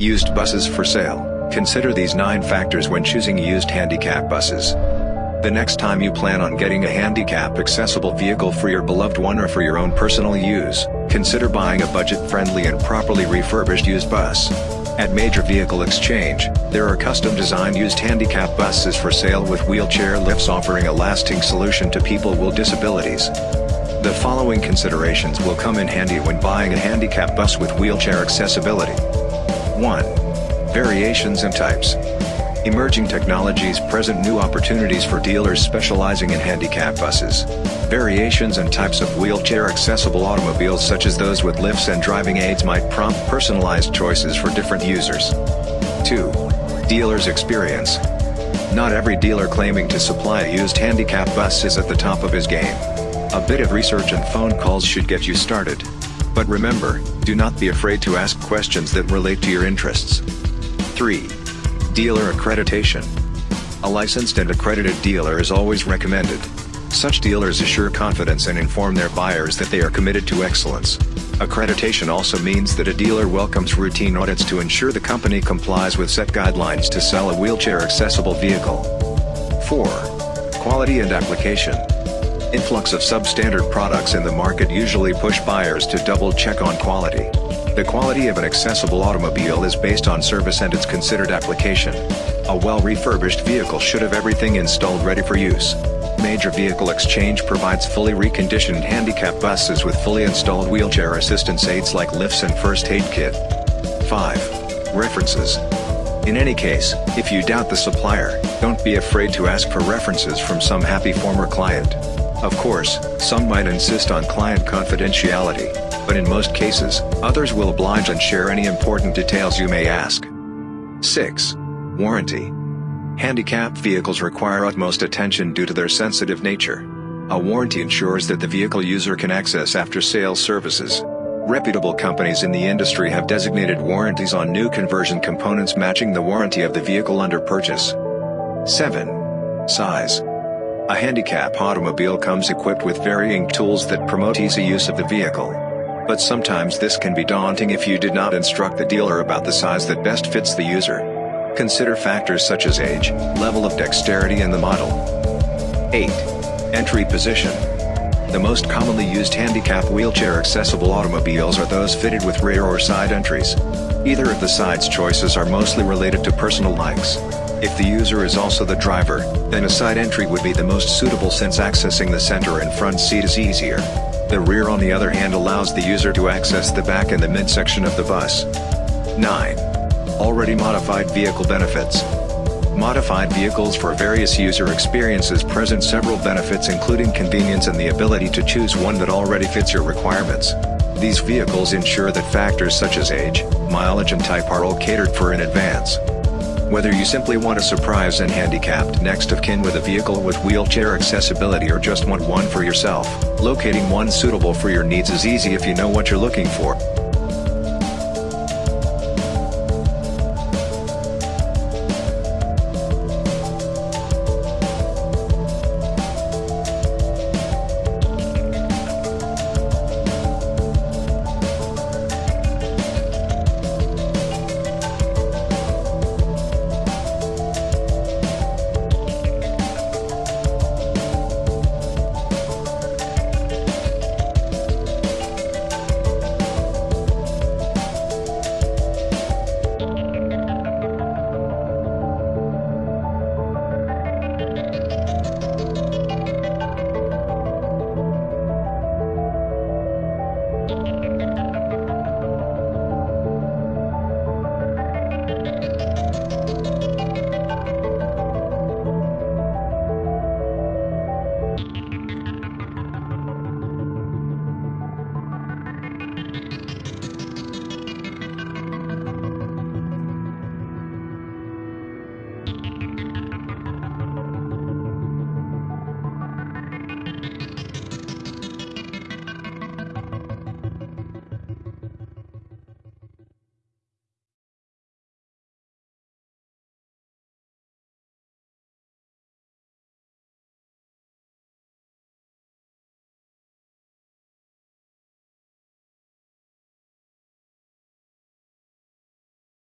Used buses for sale. Consider these 9 factors when choosing used handicap buses. The next time you plan on getting a handicap accessible vehicle for your beloved one or for your own personal use, consider buying a budget-friendly and properly refurbished used bus. At Major Vehicle Exchange, there are custom-designed used handicap buses for sale with wheelchair lifts offering a lasting solution to people with disabilities. The following considerations will come in handy when buying a handicap bus with wheelchair accessibility. 1. Variations and types. Emerging technologies present new opportunities for dealers specializing in handicap buses. Variations and types of wheelchair-accessible automobiles such as those with lifts and driving aids might prompt personalized choices for different users. 2. Dealer's experience. Not every dealer claiming to supply a used handicap bus is at the top of his game. A bit of research and phone calls should get you started. But remember, do not be afraid to ask questions that relate to your interests. 3. Dealer accreditation. A licensed and accredited dealer is always recommended. Such dealers assure confidence and inform their buyers that they are committed to excellence. Accreditation also means that a dealer welcomes routine audits to ensure the company complies with set guidelines to sell a wheelchair-accessible vehicle. 4. Quality and application. Influx of substandard products in the market usually push buyers to double-check on quality. The quality of an accessible automobile is based on service and its considered application. A well-refurbished vehicle should have everything installed ready for use. Major Vehicle Exchange provides fully reconditioned handicap buses with fully installed wheelchair assistance aids like lifts and first aid kit. 5. References. In any case, if you doubt the supplier, don't be afraid to ask for references from some happy former client. Of course, some might insist on client confidentiality, but in most cases, others will oblige and share any important details you may ask. 6. Warranty. Handicapped vehicles require utmost attention due to their sensitive nature. A warranty ensures that the vehicle user can access after-sales services. Reputable companies in the industry have designated warranties on new conversion components matching the warranty of the vehicle under purchase. 7. Size. A handicap automobile comes equipped with varying tools that promote easy use of the vehicle. But sometimes this can be daunting if you did not instruct the dealer about the size that best fits the user. Consider factors such as age, level of dexterity and the model. 8. Entry position. The most commonly used handicap wheelchair accessible automobiles are those fitted with rear or side entries. Either of the sides choices are mostly related to personal likes. If the user is also the driver, then a side entry would be the most suitable since accessing the center and front seat is easier. The rear on the other hand allows the user to access the back and the midsection of the bus. 9. Already modified vehicle benefits. Modified vehicles for various user experiences present several benefits including convenience and the ability to choose one that already fits your requirements. These vehicles ensure that factors such as age, mileage and type are all catered for in advance. Whether you simply want a surprise and handicapped next of kin with a vehicle with wheelchair accessibility or just want one for yourself, locating one suitable for your needs is easy if you know what you're looking for.